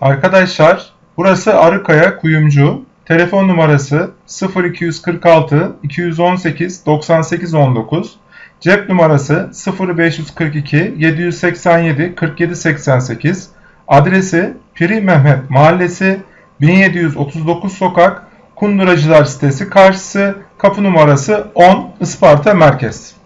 Arkadaşlar burası Arıkaya Kuyumcu. Telefon numarası 0246 218 98 19. Cep numarası 0542 787 47 88. Adresi Piri Mehmet Mahallesi 1739 Sokak Kunduracılar sitesi karşısı kapı numarası 10 Isparta Merkez.